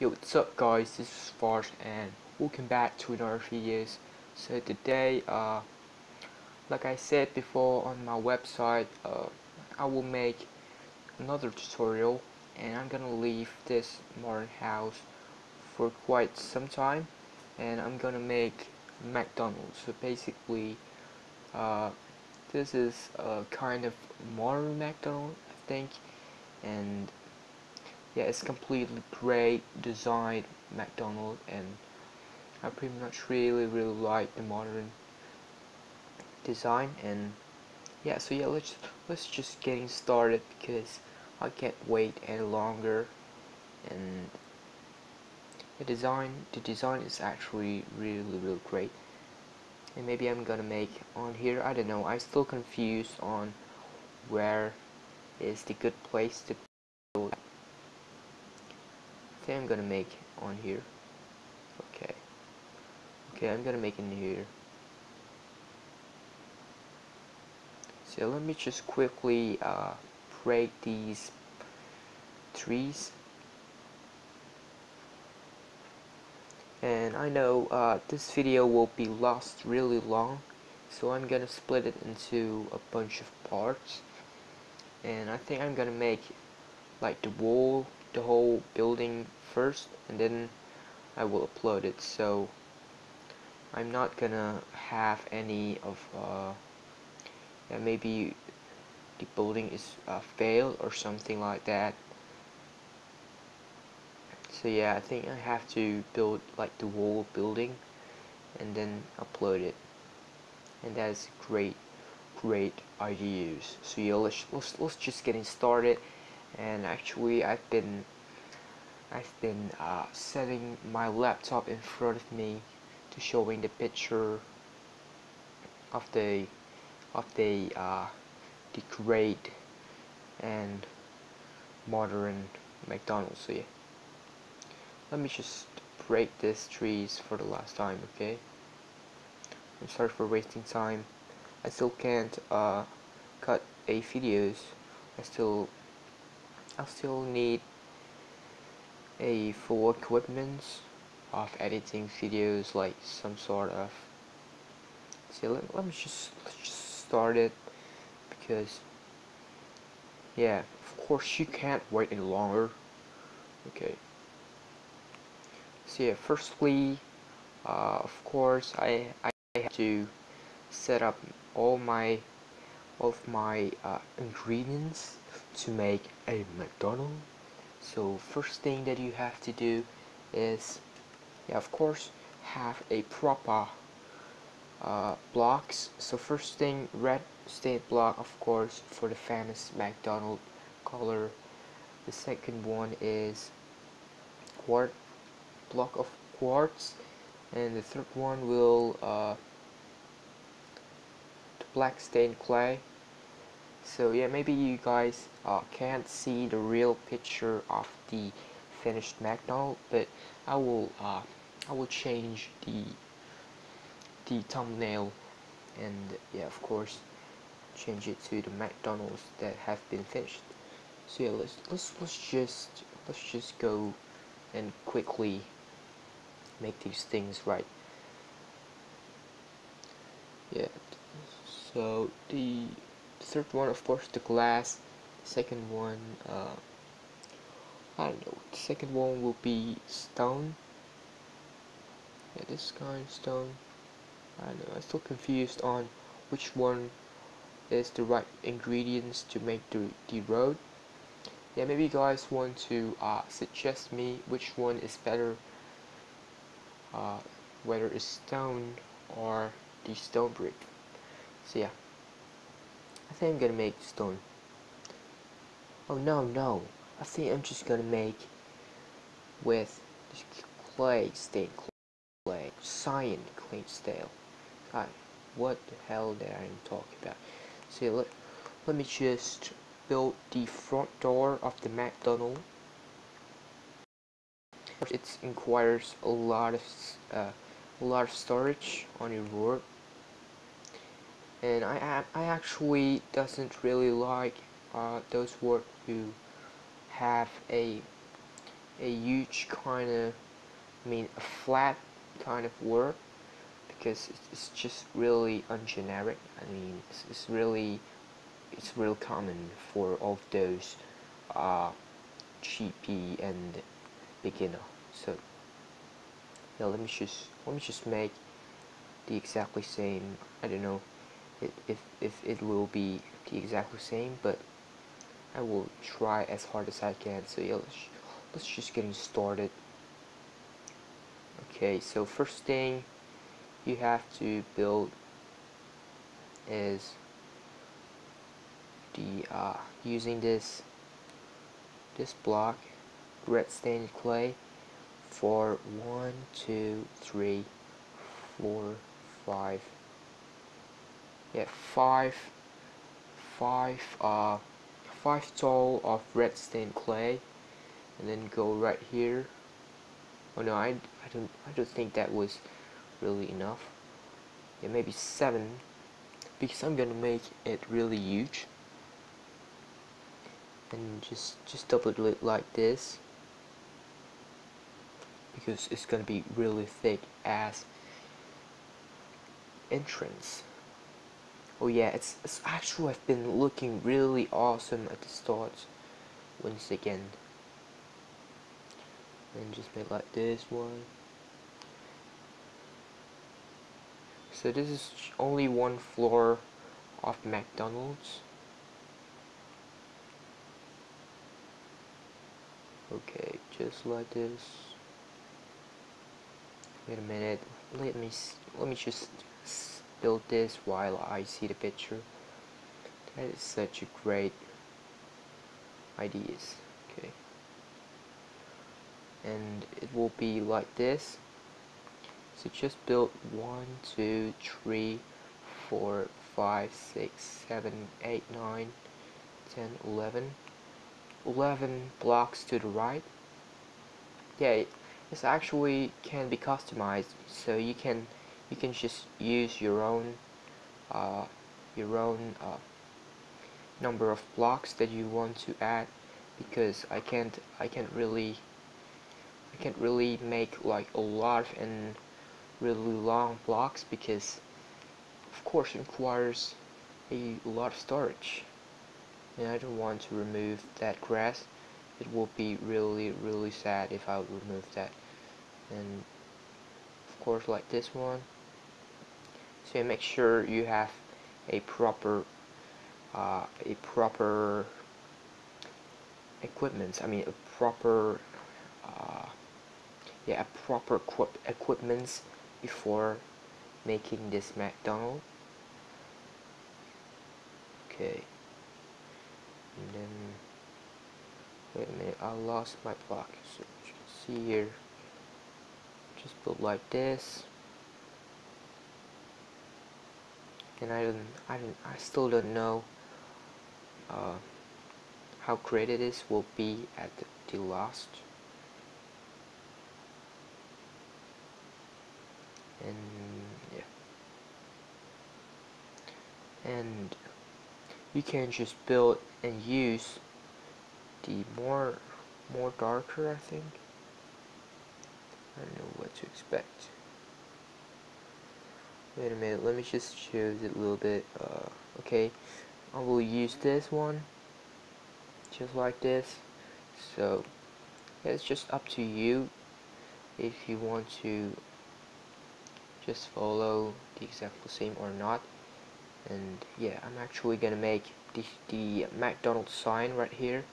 Yo, what's up guys, this is Fars and welcome back to another videos. So today, uh, like I said before on my website, uh, I will make another tutorial and I'm gonna leave this modern house for quite some time and I'm gonna make McDonald's. So basically, uh, this is a kind of modern McDonald's, I think, and yeah it's completely great design McDonald's and I pretty much really really like the modern design and yeah so yeah let's let's just getting started because I can't wait any longer and the design the design is actually really really great and maybe I'm gonna make on here I don't know I'm still confused on where is the good place to think I'm gonna make on here. Okay. Okay I'm gonna make in here. So let me just quickly uh, break these trees. And I know uh, this video will be lost really long so I'm gonna split it into a bunch of parts. And I think I'm gonna make like the wall the whole building first and then I will upload it. So I'm not gonna have any of uh, yeah, maybe the building is uh, failed or something like that. So yeah I think I have to build like the whole building and then upload it. And that is great great ideas so yeah let's, let's, let's just getting started and actually I've been I've been uh, setting my laptop in front of me to showing the picture of the of the uh, the great and modern McDonald's yeah. Let me just break these trees for the last time okay? I'm sorry for wasting time. I still can't uh, cut a videos. I still I still need a full equipment of editing videos like some sort of see let, let me just let's just start it because yeah of course you can't wait any longer. Okay. So yeah firstly uh, of course I, I have to set up all my of my uh, ingredients to make a McDonald's so first thing that you have to do is yeah, of course have a proper uh, blocks. So first thing red state block of course for the famous McDonald color. The second one is quart block of quartz. And the third one will uh, black stained clay so yeah maybe you guys uh, can't see the real picture of the finished McDonald but I will uh, I will change the the thumbnail and yeah of course change it to the McDonald's that have been finished. So yeah let's let's let's just let's just go and quickly make these things right. Yeah so the third one of course the glass. Second one uh, I don't know. The second one will be stone. Yeah this kind of stone. I don't know. I'm still confused on which one is the right ingredients to make the, the road. Yeah maybe you guys want to uh, suggest me which one is better uh, whether it's stone or the stone brick. So yeah I think I'm gonna make stone. Oh no, no. I think I'm just gonna make with clay stained clay, cyan clay stale. God, what the hell did I talk about? So let, let me just build the front door of the McDonald. It requires a lot of uh, a lot of storage on your board and I, I actually doesn't really like uh, those words who have a a huge kind of I mean a flat kind of word because it's, just really ungeneric. I mean it's, it's really it's real common for all of those uh, GP and beginner. So yeah let me just let me just make the exactly same I don't know if, if, if it will be the exactly same but I will try as hard as I can. So yeah let's, let's just getting started. Okay so first thing you have to build is the uh, using this this block red stained clay for one two three four five yeah five five uh five tall of red stained clay and then go right here. Oh no I, I don't I don't think that was really enough. Yeah maybe seven because I'm gonna make it really huge. And just just double it like this because it's gonna be really thick as entrance oh yeah it's, it's actually I've been looking really awesome at the start once again. And just make like this one. So this is only one floor of McDonald's. Okay just like this. Wait a minute. Let me let me just build this while I see the picture. That is such a great ideas. Okay. And it will be like this. So just build one two three four five six seven eight nine ten eleven. 11 blocks to the right. Yeah this actually can be customized so you can you can just use your own uh, your own uh, number of blocks that you want to add because I can't I can't really I can't really make like a lot of and really long blocks because of course it requires a lot of storage. And I don't want to remove that grass. It will be really really sad if I remove that. And of course like this one so make sure you have a proper uh, a proper equipment I mean a proper uh, yeah a proper equip equipment before making this McDonald. Okay. And then wait a minute I lost my block. So you can see here just build like this and I don't I don't I still don't know uh, how creative this will be at the, the last. And yeah. And you can just build and use the more more darker I think. I don't know what to expect wait a minute let me just choose it a little bit uh, okay? I will use this one just like this. So yeah, it's just up to you if you want to just follow the exactly same or not. And yeah I'm actually gonna make the, the McDonald's sign right here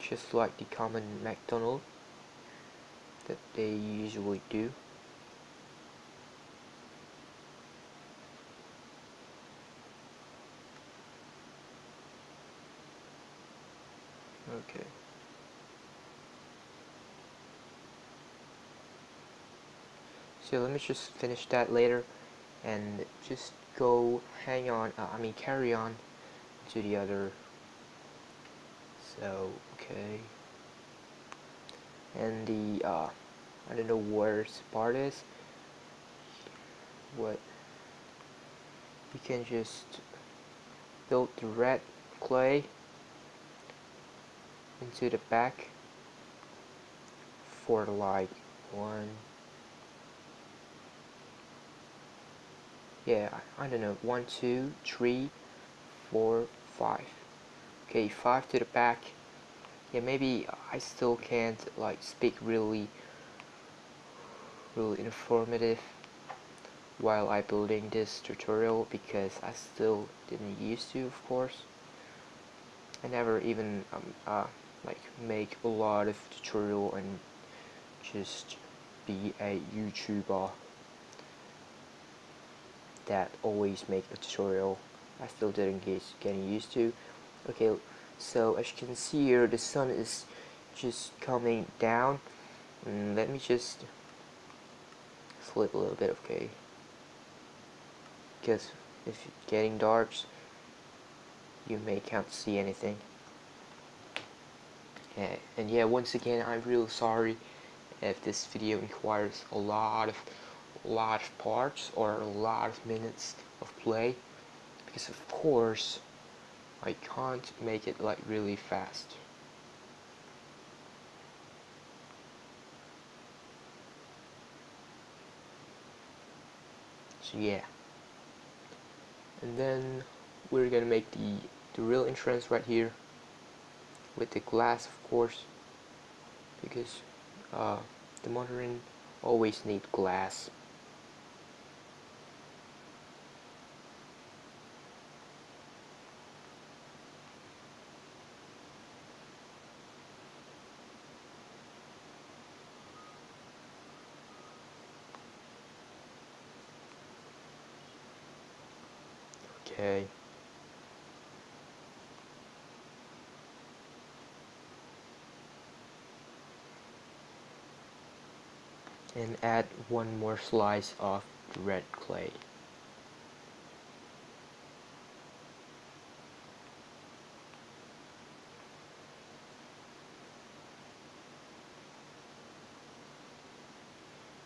just like the common McDonald's that they usually do okay. So let me just finish that later and just go hang on uh, I mean carry on to the other. So okay. And the uh, I don't know where this part is. What? You can just build the red clay into the back for like one. Yeah I, don't know. One two three four five. Okay five to the back. Yeah maybe I still can't like speak really really informative while I building this tutorial because I still didn't used to of course. I never even um, uh, like make a lot of tutorial and just be a YouTuber that always make a tutorial. I still didn't get getting used to. Okay so as you can see here the sun is just coming down. And mm, let me just flip a little bit okay? Because if it's getting dark you may can't see anything and yeah once again I'm real sorry if this video requires a lot of lot of parts or a lot of minutes of play. Because of course I can't make it like really fast. So yeah. And then we're gonna make the the real entrance right here with the glass of course because uh, the modern always need glass okay and add one more slice of red clay.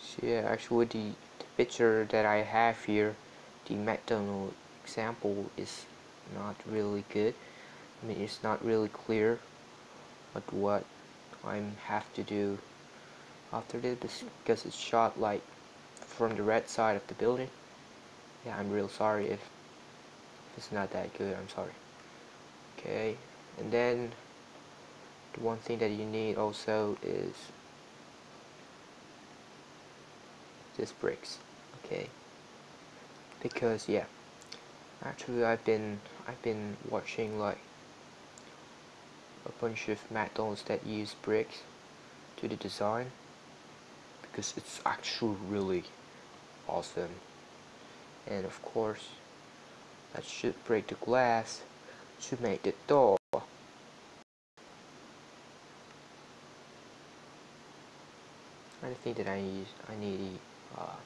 So yeah, actually the, the picture that I have here, the McDonald example is not really good. I mean, it's not really clear but what I have to do after this because it's shot like from the red side of the building. Yeah I'm real sorry if, it's not that good I'm sorry. Okay and then the one thing that you need also is this bricks okay? Because yeah actually I've been I've been watching like a bunch of McDonald's that use bricks to the design because it's actually really awesome. And of course that should break the glass to make the door. I think that I need I need uh,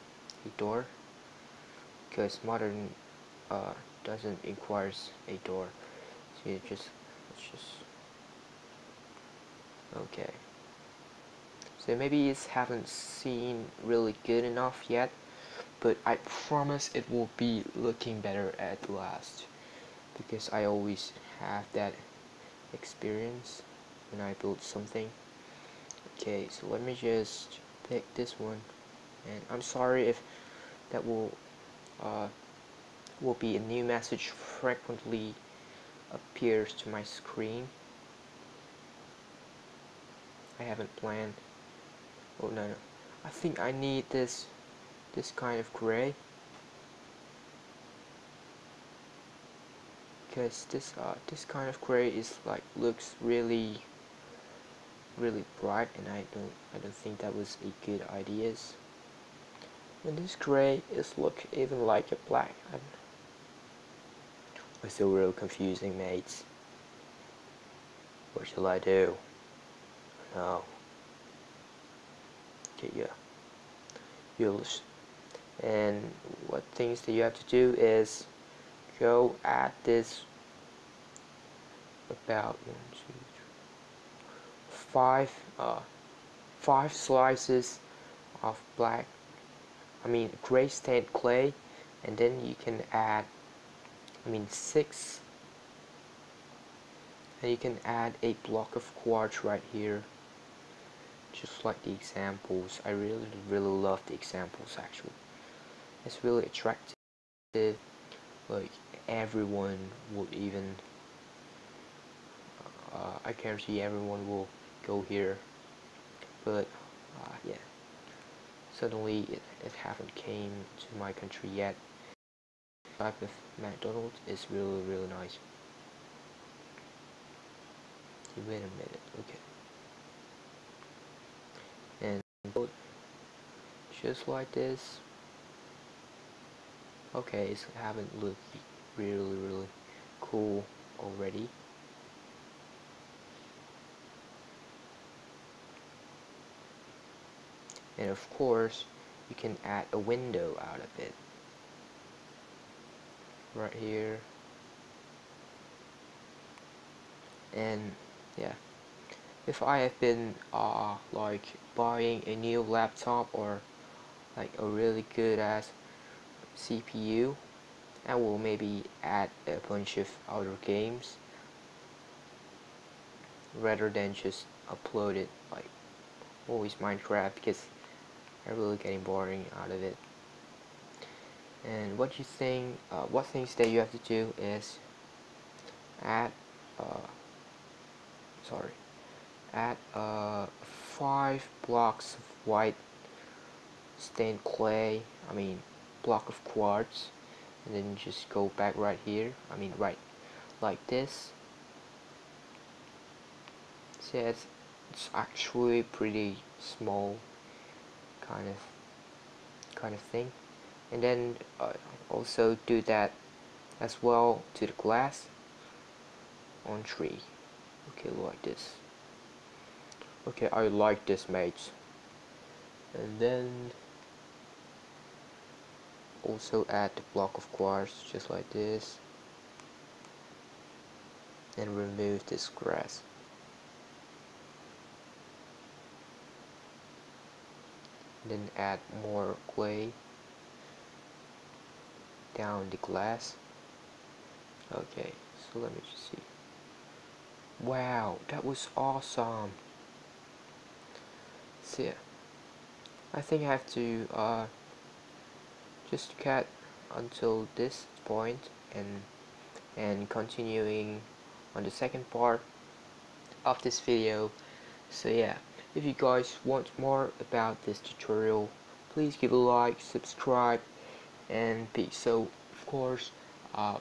a door. Because modern uh, doesn't requires a door. So you just let's just okay so maybe it haven't seen really good enough yet but I promise it will be looking better at last because I always have that experience when I build something. Okay so let me just pick this one and I'm sorry if that will uh, will be a new message frequently appears to my screen. I haven't planned oh no no. I think I need this this kind of gray because this uh, this kind of gray is like looks really really bright and I don't I don't think that was a good idea. And this gray is look even like a black I'm, it's still real confusing mates what shall I do? No yeah use and what things that you have to do is go at this about one, two, three, five uh, five slices of black I mean gray stained clay and then you can add I mean six and you can add a block of quartz right here just like the examples. I really really love the examples actually. It's really attractive like everyone would even uh, I guarantee everyone will go here. But uh, yeah. Suddenly it, it haven't came to my country yet. Type of McDonald's is really really nice. Wait a minute okay just like this. Okay it's haven't looked really really cool already. And of course you can add a window out of it. Right here. And yeah if I have been uh, like buying a new laptop or like a really good ass CPU I will maybe add a bunch of other games rather than just upload it like always Minecraft because I'm really getting boring out of it. And what you think uh, what things that you have to do is add uh, sorry add uh, five blocks of white stained clay I mean block of quartz and then just go back right here I mean right like this. See it's, it's actually pretty small kind of kind of thing. And then uh, also do that as well to the glass on tree. Okay like this okay I like this mates and then also add the block of quartz just like this. And remove this grass. Then add more clay down the glass. Okay so let me just see. Wow that was awesome yeah I think I have to uh, just cut until this point and and continuing on the second part of this video. So yeah if you guys want more about this tutorial please give a like subscribe and peace so of course uh,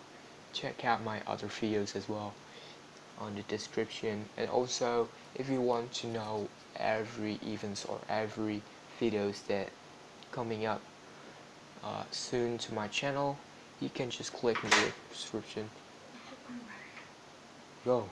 check out my other videos as well on the description. And also if you want to know every events or every videos that coming up uh, soon to my channel you can just click in the description go